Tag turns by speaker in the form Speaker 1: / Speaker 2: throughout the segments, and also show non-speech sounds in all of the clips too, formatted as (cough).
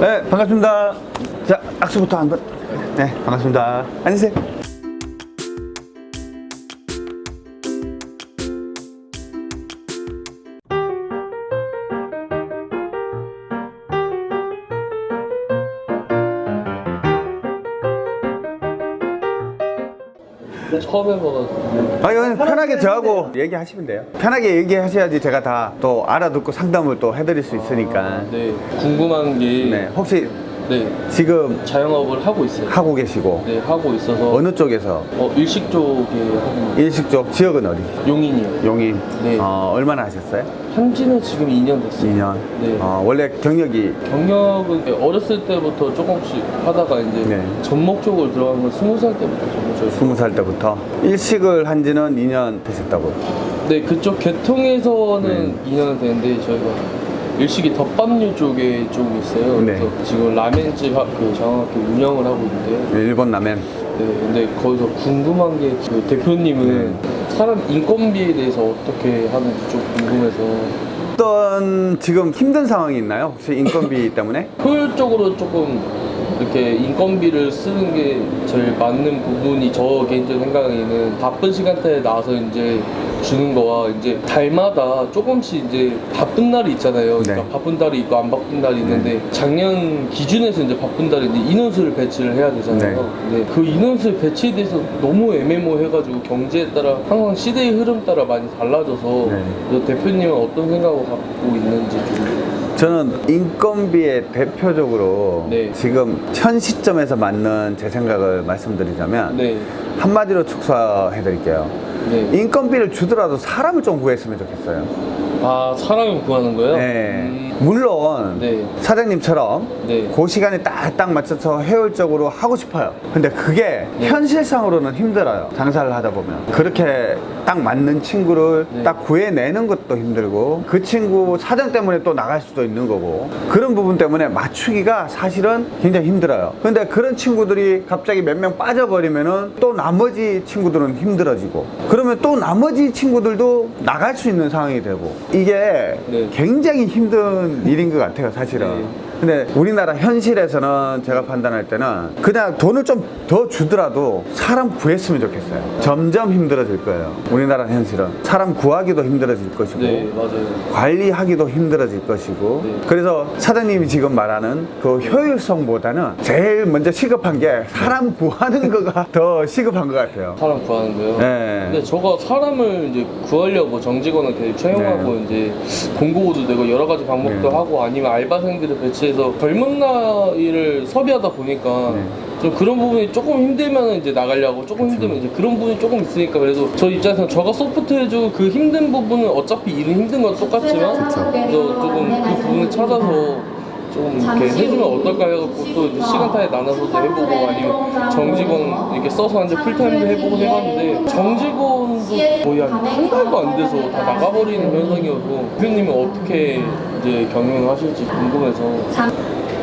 Speaker 1: 네, 반갑습니다. 자, 악수부터 한 번. 네, 반갑습니다. 앉으세요.
Speaker 2: 처음 해봐
Speaker 1: 아, 이건 편하게 저하고 얘기하시면 돼요. 편하게 얘기하셔야지 제가 다 또 알아듣고 상담을 또 해드릴 수 있으니까.
Speaker 2: 네 궁금한 게
Speaker 1: 네, 혹시
Speaker 2: 네,
Speaker 1: 지금
Speaker 2: 자영업을 하고 있어요.
Speaker 1: 하고 계시고
Speaker 2: 네 하고 있어서
Speaker 1: 어느 쪽에서
Speaker 2: 어, 일식 쪽에 하고
Speaker 1: 일식 쪽 지역은 어디?
Speaker 2: 용인이요.
Speaker 1: 용인.
Speaker 2: 네.
Speaker 1: 어, 얼마나 하셨어요?
Speaker 2: 한지는 지금 2년 됐어요.
Speaker 1: 2년.
Speaker 2: 네.
Speaker 1: 어, 원래 경력이
Speaker 2: 경력은 어렸을 때부터 조금씩 하다가 이제
Speaker 1: 네.
Speaker 2: 전목 쪽으로 들어간 건 20살 때부터 전목적으로
Speaker 1: 20살 때부터 일식을 한 지는 2년 되셨다고.
Speaker 2: 네 그쪽 계통에서는
Speaker 1: 네.
Speaker 2: 2년 됐는데 저희가 일식이 덮밥류 쪽에 좀 있어요.
Speaker 1: 네.
Speaker 2: 그래서 지금 라멘집 하- 그 장학교 운영을 하고 있는데요.
Speaker 1: 일본 라멘.
Speaker 2: 네, 근데 거기서 궁금한 게 그 대표님은
Speaker 1: 네.
Speaker 2: 사람 인건비에 대해서 어떻게 하는지 좀 궁금해서
Speaker 1: 어떤 지금 힘든 상황이 있나요? 혹시 인건비 (laughs) 때문에?
Speaker 2: 효율적으로 조금 이렇게 인건비를 쓰는 게 제일 맞는 부분이 저 개인적인 생각에는 바쁜 시간대에 나와서 이제 주는 거와 이제 달마다 조금씩 이제 바쁜 날이 있잖아요. 그러니까
Speaker 1: 네.
Speaker 2: 바쁜 달이 있고 안 바쁜 달이 있는데 작년 기준에서 이제 바쁜 달인데 인원수를 배치를 해야 되잖아요. 근데 그 인원수 배치에 대해서 너무 애매모호해가지고 경제에 따라 항상 시대의 흐름 따라 많이 달라져서
Speaker 1: 네.
Speaker 2: 대표님은 어떤 생각을 갖고 있는지 좀
Speaker 1: 저는 인건비에 대표적으로
Speaker 2: 네.
Speaker 1: 지금 현 시점에서 맞는 제 생각을 말씀드리자면
Speaker 2: 네.
Speaker 1: 한마디로 축소해 드릴게요.
Speaker 2: 네.
Speaker 1: 인건비를 주더라도 사람을 좀 구했으면 좋겠어요.
Speaker 2: 아 사람을 구하는 거예요?
Speaker 1: 네.
Speaker 2: 음,
Speaker 1: 물론
Speaker 2: 네.
Speaker 1: 사장님처럼
Speaker 2: 네.
Speaker 1: 그 시간에 딱딱 맞춰서 효율적으로 하고 싶어요. 근데 그게
Speaker 2: 네.
Speaker 1: 현실상으로는 힘들어요. 장사를 하다 보면. 그렇게 딱 맞는 친구를
Speaker 2: 네.
Speaker 1: 딱 구해내는 것도 힘들고 그 친구 사정 때문에 또 나갈 수도 있는 거고 그런 부분 때문에 맞추기가 사실은 굉장히 힘들어요. 근데 그런 친구들이 갑자기 몇 명 빠져버리면은 또 나머지 친구들은 힘들어지고 그러면 또 나머지 친구들도 나갈 수 있는 상황이 되고 이게
Speaker 2: 네.
Speaker 1: 굉장히 힘든 일인 것 같아요, 사실은.
Speaker 2: 네.
Speaker 1: 근데 우리나라 현실에서는 제가 판단할 때는 그냥 돈을 좀 더 주더라도 사람 구했으면 좋겠어요. 점점 힘들어질 거예요. 우리나라 현실은. 사람 구하기도 힘들어질 것이고.
Speaker 2: 네
Speaker 1: 관리하기도 힘들어질 것이고
Speaker 2: 네.
Speaker 1: 그래서 사장님이 지금 말하는 그 효율성보다는 제일 먼저 시급한 게 사람 구하는 (laughs) 거가 더 시급한 것 같아요
Speaker 2: 사람 구하는 거요?
Speaker 1: 네.
Speaker 2: 근데 저가 사람을 이제 구하려고 정직원을 계속 채용하고 이제 공고도 내고 여러 가지 방법도
Speaker 1: 네.
Speaker 2: 하고 아니면 알바생들을 배치 해서 젊은 나이를 섭외하다 보니까
Speaker 1: 네.
Speaker 2: 좀 그런 부분이 조금 힘들면 이제 나가려고 조금 힘들면 이제 그런 부분이 조금 있으니까 그래도 저 입장에서 저가 소프트 해주고 그 힘든 부분은 어차피 일은 힘든 건 똑같지만
Speaker 1: 그쵸.
Speaker 2: 그래서 조금 그 부분을 찾아서 좀 이렇게 해주면 어떨까 해갖고 또 이제 시간타에 나눠서도 해보고 아니면 정직원 이렇게 써서 이제 풀타임도 해보고 해봤는데 정직원도 거의 한 한 달도 안 돼서 다 나가버리는 현상이어서 대표님은 어떻게 이제 경영을 하실지 궁금해서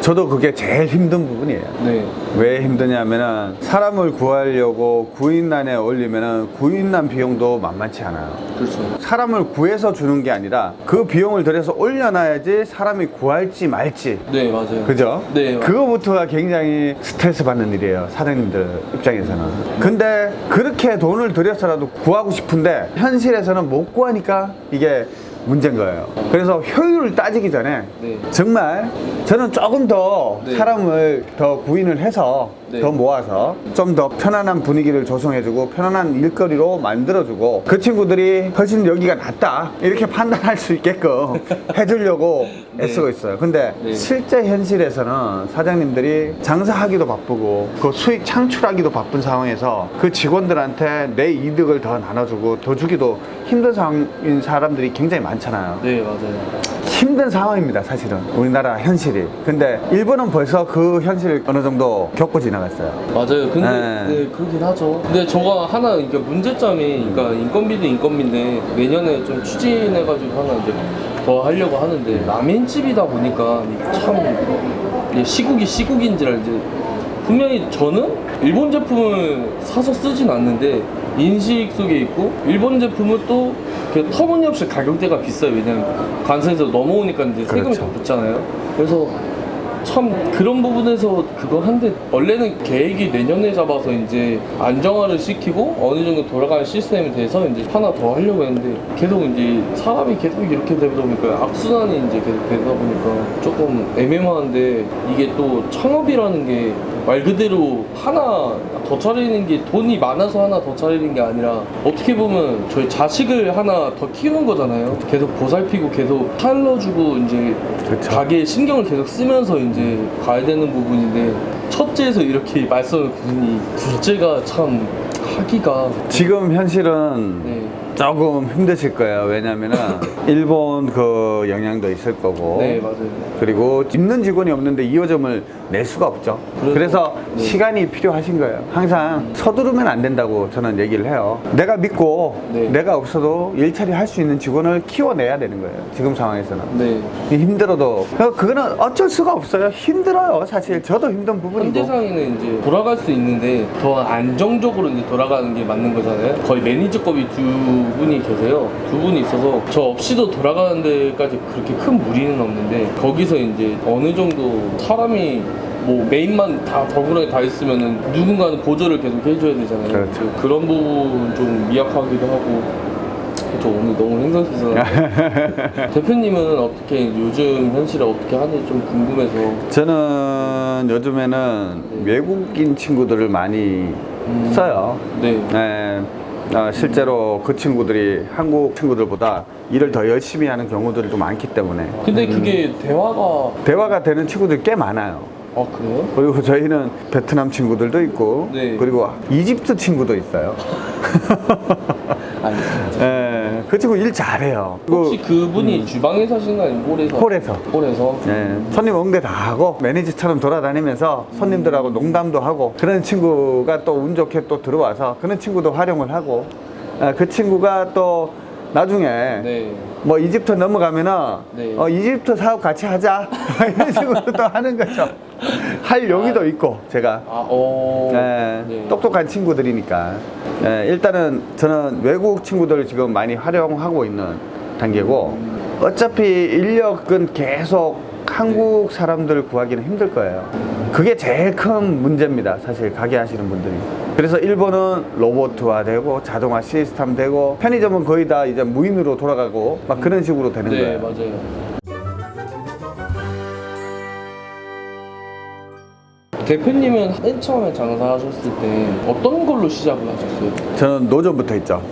Speaker 1: 저도 그게 제일 힘든 부분이에요
Speaker 2: 네
Speaker 1: 왜 힘드냐면은 사람을 구하려고 구인난에 올리면은 구인난 비용도 만만치 않아요
Speaker 2: 그렇죠
Speaker 1: 사람을 구해서 주는 게 아니라 그 비용을 들여서 올려놔야지 사람이 구할지 말지
Speaker 2: 네 맞아요
Speaker 1: 그죠?
Speaker 2: 네, 맞아요.
Speaker 1: 그거부터가 굉장히 스트레스 받는 일이에요. 사장님들 입장에서는. 근데 그렇게 돈을 들여서라도 구하고 싶은데 현실에서는 못 구하니까 이게 문제인 거예요. 그래서 효율을 따지기 전에
Speaker 2: 네.
Speaker 1: 정말 저는 조금 더
Speaker 2: 네.
Speaker 1: 사람을 더 구인을 해서
Speaker 2: 네.
Speaker 1: 더 모아서 좀 더 편안한 분위기를 조성해주고 편안한 일거리로 만들어주고 그 친구들이 훨씬 여기가 낫다 이렇게 판단할 수 있게끔 (laughs) 해주려고
Speaker 2: 네.
Speaker 1: 애쓰고 있어요. 근데
Speaker 2: 네.
Speaker 1: 실제 현실에서는 사장님들이 장사하기도 바쁘고 그 수익 창출하기도 바쁜 상황에서 그 직원들한테 내 이득을 더 나눠주고 더 주기도 힘든 상황인 사람들이 굉장히 많 잖아요.
Speaker 2: 네 맞아요
Speaker 1: 힘든 상황입니다, 사실은. 우리나라 현실이. 근데 일본은 벌써 그 현실을 어느 정도 겪고 지나갔어요.
Speaker 2: 맞아요. 근데
Speaker 1: 네.
Speaker 2: 네. 그렇긴 하죠. 근데 저가 하나 그러니까 문제점이 그러니까 인건비도 인건비인데 내년에 좀 추진해가지고 하나 이제 더 하려고 하는데 라멘집이다 보니까 참 시국이 시국인지라 이제 분명히 저는 일본 제품을 사서 쓰진 않는데 인식 속에 있고 일본 제품은 또그 터무니없이 가격대가 비싸요. 왜냐면 관세에서 넘어오니까 이제 세금이
Speaker 1: 그렇죠.
Speaker 2: 더 붙잖아요. 그래서 참 그런 부분에서 그거 한데 원래는 계획이 내년에 잡아서 이제 안정화를 시키고 어느 정도 돌아가는 시스템이 돼서 이제 하나 더 하려고 했는데 계속 이제 사람이 계속 이렇게 되다 보니까 악순환이 이제 계속 되다 보니까 조금 애매모한데 이게 또 창업이라는 게 말 그대로 하나 더 차리는 게 돈이 많아서 하나 더 차리는 게 아니라 어떻게 보면 저희 자식을 하나 더 키우는 거잖아요. 계속 보살피고 계속 살려주고 이제
Speaker 1: 그쵸.
Speaker 2: 가게에 신경을 계속 쓰면서 이제 가야 되는 부분인데 첫째에서 이렇게 말씀을 드리니 둘째가 참 하기가
Speaker 1: 지금 현실은
Speaker 2: 네.
Speaker 1: 조금 힘드실 거예요. 왜냐면은 일본 그 영향도 있을 거고.
Speaker 2: 네 맞아요.
Speaker 1: 그리고 있는 직원이 없는데 2호점을 낼 수가 없죠.
Speaker 2: 그래서-
Speaker 1: 그래서
Speaker 2: 네.
Speaker 1: 시간이 필요하신 거예요. 항상 서두르면 안 된다고 저는 얘기를 해요. 내가 믿고
Speaker 2: 네.
Speaker 1: 내가 없어도 일처리 할 수 있는 직원을 키워내야 되는 거예요. 지금 상황에서는.
Speaker 2: 네.
Speaker 1: 힘들어도 그거는 어쩔 수가 없어요. 힘들어요. 사실 저도 힘든 부분이고.
Speaker 2: 현대상에는 이제 돌아갈 수 있는데 더 안정적으로 이제 돌아가는 게 맞는 거잖아요. 거의 매니저급이 두 분이 계세요. 두 분이 있어서 저 없이도 돌아가는 데까지 그렇게 큰 무리는 없는데 거기서 이제 어느 정도 사람이 뭐 메인만 다 덕분에 다 있으면은 누군가는 보조를 계속 해줘야 되잖아요.
Speaker 1: 그렇죠.
Speaker 2: 그런 부분 좀 미약하기도 하고. 저 오늘 너무 행복해서 (laughs) 대표님은 어떻게 요즘 현실을 어떻게 하는지 좀 궁금해서
Speaker 1: 저는 요즘에는 외국인 친구들을 많이
Speaker 2: 음.
Speaker 1: 써요.
Speaker 2: 네.
Speaker 1: 네, 어, 실제로 그 친구들이 한국 친구들보다 일을 더 열심히 하는 경우들이 좀 많기 때문에
Speaker 2: 근데 그게 대화가
Speaker 1: 대화가 되는 친구들이 꽤 많아요.
Speaker 2: 아 그래요?
Speaker 1: 그리고 저희는 베트남 친구들도 있고
Speaker 2: 네.
Speaker 1: 그리고 이집트 친구도 있어요.
Speaker 2: 아니 (laughs)
Speaker 1: 예, 그 친구 일 잘해요.
Speaker 2: 혹시 그분이 주방에 사시는 거 아니면 홀에서?
Speaker 1: 홀에서.
Speaker 2: 홀에서?
Speaker 1: 예, 손님 응대 다 하고 매니저처럼 돌아다니면서 손님들하고 농담도 하고 그런 친구가 또 운 좋게 또 들어와서 그런 친구도 활용을 하고 아, 그 친구가 또 나중에
Speaker 2: 네.
Speaker 1: 뭐 이집트 넘어가면은
Speaker 2: 네.
Speaker 1: 어, 이집트 사업 같이 하자 (laughs) 이런 식으로 또 하는 거죠. (laughs) 할 용의도 있고 제가
Speaker 2: 아, 어.
Speaker 1: 예,
Speaker 2: 네.
Speaker 1: 똑똑한 친구들이니까 예, 일단은 저는 외국 친구들을 지금 많이 활용하고 있는 단계고 어차피 인력은 계속 한국 사람들 구하기는 힘들 거예요. 그게 제일 큰 문제입니다. 사실 가게 하시는 분들이. 그래서 일본은 로봇화되고 자동화 시스템 되고 편의점은 거의 다 이제 무인으로 돌아가고 막 그런 식으로 되는
Speaker 2: 네,
Speaker 1: 거예요.
Speaker 2: 맞아요. 대표님은 맨 처음에 장사하셨을 때 어떤 걸로 시작을 하셨어요?
Speaker 1: 저는 노점부터 있죠.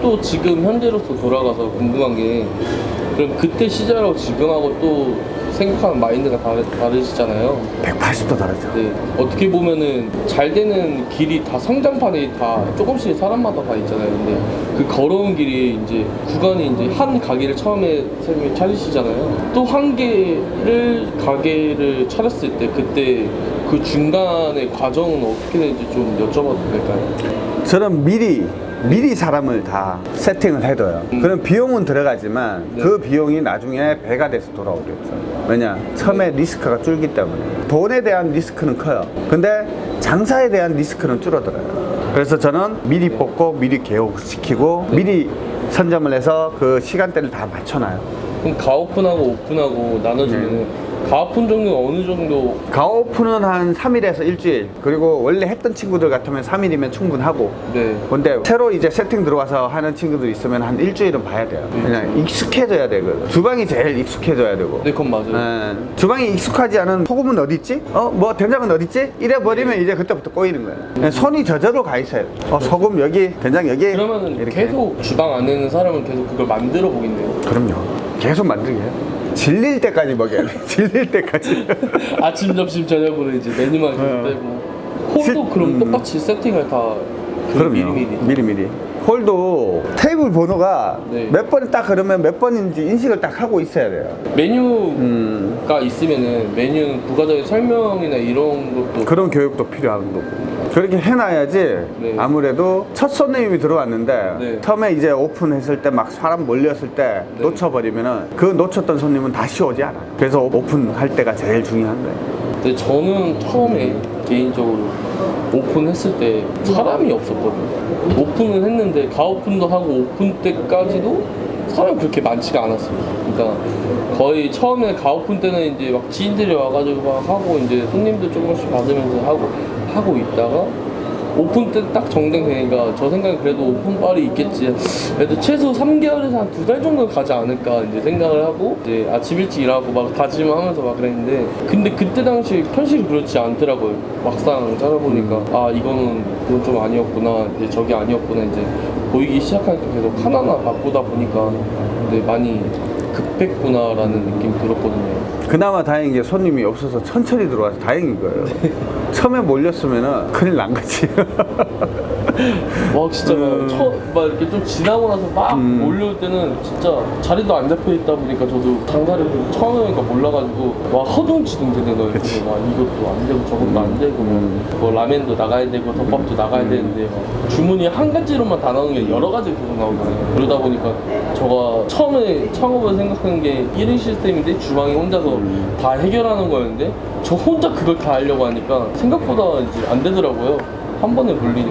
Speaker 2: 또 지금 현재로서 돌아가서 궁금한 게 그럼 그때 시절하고 지금하고 또 생각하는 마인드가 다르, 다르시잖아요.
Speaker 1: 180도 다르죠.
Speaker 2: 네, 어떻게 보면은 잘 되는 길이 다 성장판이 다 조금씩 사람마다 다 있잖아요. 근데 그 걸어온 길이 이제 구간이 이제 한 가게를 처음에 선생님이 차리시잖아요. 또 한 개를 가게를 차렸을 때 그때 그 중간의 과정은 어떻게 되는지 좀 여쭤봐도 될까요?
Speaker 1: 저는 미리 미리 사람을 다 세팅을 해둬요.
Speaker 2: 음.
Speaker 1: 그럼 비용은 들어가지만
Speaker 2: 네.
Speaker 1: 그 비용이 나중에 배가 돼서 돌아오겠죠. 왜냐? 처음에 리스크가 줄기 때문에. 돈에 대한 리스크는 커요. 근데 장사에 대한 리스크는 줄어들어요. 그래서 저는 미리 뽑고 미리 개업시키고 미리 선점을 해서 그 시간대를 다 맞춰놔요.
Speaker 2: 그럼 가오픈하고 오픈하고 나눠주면은 가오픈 정도 어느 정도
Speaker 1: 가오픈은 한 3일에서 일주일. 그리고 원래 했던 친구들 같으면 3일이면 충분하고.
Speaker 2: 네.
Speaker 1: 근데 새로 이제 세팅 들어와서 하는 친구들 있으면 한 일주일은 봐야 돼요. 그냥 익숙해져야 되거든. 주방이 제일 익숙해져야 되고.
Speaker 2: 네, 그건 맞아요.
Speaker 1: 예, 주방이 익숙하지 않은 소금은 어디 있지? 어, 뭐 된장은 어디 있지? 이래 버리면 이제 그때부터 꼬이는 거예요. 예, 손이 저절로 가 있어요. 어, 소금 여기, 된장 여기.
Speaker 2: 그러면은
Speaker 1: 이렇게.
Speaker 2: 계속 주방 안에 있는 사람은 계속 그걸 만들어 보겠네요.
Speaker 1: 그럼요. 계속 만들게 해요. 질릴 때까지 먹여야 돼. (laughs) 질릴 때까지. (laughs)
Speaker 2: 아침, 점심, 저녁으로 이제 메뉴만 계속
Speaker 1: 어.
Speaker 2: 빼고. 홀도
Speaker 1: 실-
Speaker 2: 그럼
Speaker 1: 음.
Speaker 2: 똑같이 세팅을 다 그
Speaker 1: 그럼요.
Speaker 2: 미리미리.
Speaker 1: 미리미리. 홀도 테이블 번호가
Speaker 2: 네.
Speaker 1: 몇 번이 딱 그러면 몇 번인지 인식을 딱 하고 있어야 돼요.
Speaker 2: 메뉴가
Speaker 1: 음,
Speaker 2: 있으면은 메뉴 부가적인 설명이나 이런 것도
Speaker 1: 그런 교육도 필요한 거고. 그렇게 해놔야지
Speaker 2: 네.
Speaker 1: 아무래도 첫 손님이 들어왔는데
Speaker 2: 네.
Speaker 1: 처음에 이제 오픈했을 때 막 사람 몰렸을 때
Speaker 2: 네.
Speaker 1: 놓쳐버리면 은 그 놓쳤던 손님은 다시 오지 않아요. 그래서 오픈할 때가 제일 중요한 거예요.
Speaker 2: 근데 저는 처음에 개인적으로 오픈했을 때 사람이 없었거든요. 오픈은 했는데 가오픈도 하고 오픈 때까지도 사람이 그렇게 많지가 않았어요. 그러니까 거의 처음에 가오픈 때는 이제 막 지인들이 와가지고 막 하고 이제 손님들 조금씩 받으면서 하고 하고 있다가 오픈 때 딱 정땡되니까 저 생각에 그래도 오픈 빨이 있겠지. 그래도 최소 3개월에서 한 두 달 정도 가지 않을까 이제 생각을 하고 이제 아침 일찍 일하고 막 다짐하면서 막 그랬는데 근데 그때 당시 현실이 그렇지 않더라고요. 막상 찾아보니까 아 이거는 그건 좀 아니었구나 이제 저게 아니었구나 이제 보이기 시작하니까 계속 하나하나 바꾸다 보니까 근데 많이 급했구나라는 느낌이 들었거든요.
Speaker 1: 그나마 다행인 게 손님이 없어서 천천히 들어와서 다행인 거예요. 처음에 몰렸으면 큰일 난 거지. (laughs)
Speaker 2: 와 진짜 막,
Speaker 1: 음.
Speaker 2: 처, 막 이렇게 좀 지나고 나서 막
Speaker 1: 음.
Speaker 2: 몰려올 때는 진짜 자리도 안 잡혀 있다 보니까 저도 장사를 처음에 니까 몰라가지고 와 허둥지둥 되는 거예요. 막 이것도 안 되고 저것도 안 되고
Speaker 1: 음.
Speaker 2: 뭐 라면도 나가야 되고 덮밥도 나가야 되는데 막 주문이 한 가지로만 다 나오는 게 여러 가지 계속 나오잖아요. 그러다 보니까 저가 처음에 창업을 생각한 게 1인 시스템인데 주방에 혼자서
Speaker 1: 음.
Speaker 2: 다 해결하는 거였는데 저 혼자 그걸 다 하려고 하니까 생각보다 이제 안 되더라고요. 한 번에 물리니까.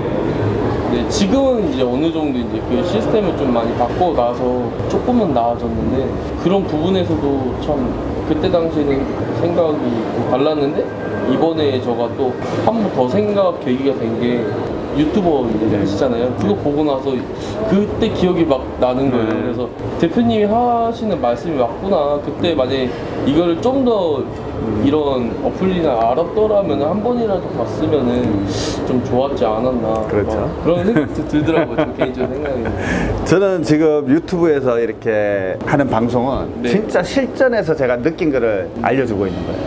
Speaker 2: 네, 지금은 이제 어느 정도 이제 그 시스템을 좀 많이 바꿔 나서 조금은 나아졌는데 그런 부분에서도 참 그때 당시에는 생각이 달랐는데 이번에 저가 또 한 번 더 생각 계기가 된게 유튜버 이제 하시잖아요. 그거 보고 나서 그때 기억이 막 나는 거예요.
Speaker 1: 네.
Speaker 2: 그래서 대표님이 하시는 말씀이 맞구나. 그때 만약에 이거를 좀 더 이런 어플이나 알았더라면 한 번이라도 봤으면은 좀 좋았지 않았나.
Speaker 1: 그렇죠.
Speaker 2: 막 그런 생각도 들더라고요. 저 개인적인 생각이. (laughs)
Speaker 1: 저는 지금 유튜브에서 이렇게 하는 방송은
Speaker 2: 네.
Speaker 1: 진짜 실전에서 제가 느낀 거를 알려주고 있는 거예요.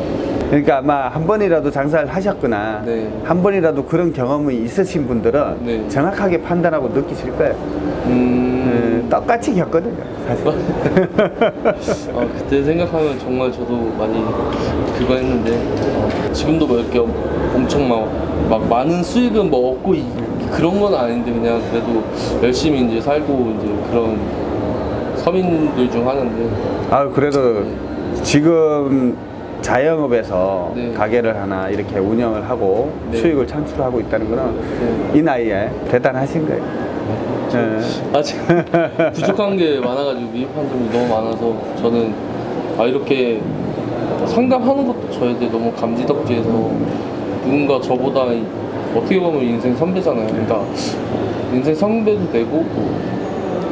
Speaker 1: 그러니까 아마 한 번이라도 장사를 하셨거나
Speaker 2: 네.
Speaker 1: 한 번이라도 그런 경험이 있으신 분들은
Speaker 2: 네.
Speaker 1: 정확하게 판단하고 느끼실 거예요.
Speaker 2: 음.
Speaker 1: 음, 똑같이 겪거든요, 사실. (laughs)
Speaker 2: 어, 그때 생각하면 정말 저도 많이 그거 했는데 어, 지금도 뭐 이렇게 엄청 막, 막 많은 수익은 뭐 얻고 이- 그런 건 아닌데 그냥 그래도 열심히 이제 살고 이제 그런 서민들 중 하나인데
Speaker 1: 아 그래도 지금 자영업에서
Speaker 2: 네.
Speaker 1: 가게를 하나 이렇게 운영을 하고
Speaker 2: 네.
Speaker 1: 수익을 창출하고 있다는 거는
Speaker 2: 네.
Speaker 1: 이 나이에 대단하신 거예요. 네.
Speaker 2: 아직 (laughs) 부족한 게 많아가지고 미흡한 점이 너무 많아서 저는 아 이렇게 상담하는 것도 저한테 너무 감지덕지해서 누군가 저보다 이- 어떻게 보면 인생 선배잖아요. 그러니까 인생 선배도 되고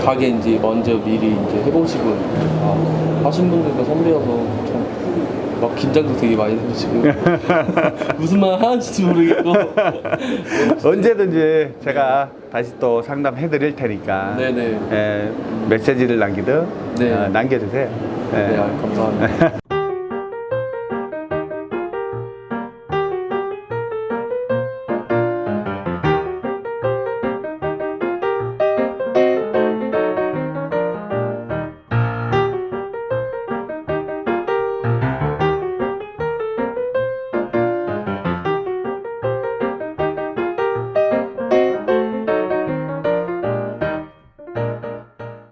Speaker 2: 가게 이제 먼저 미리 이제 해보시고 아, 하신 분들과 선배여서 참 막 긴장도 되게 많이 되고 지금 (laughs) 무슨 말 하는지도 모르겠고 (laughs)
Speaker 1: 언제든지 제가 다시 또 상담해 드릴 테니까
Speaker 2: 네네
Speaker 1: 예, 메시지를 남기든
Speaker 2: 네.
Speaker 1: 어, 남겨주세요. 예.
Speaker 2: 네 아, 감사합니다. (laughs)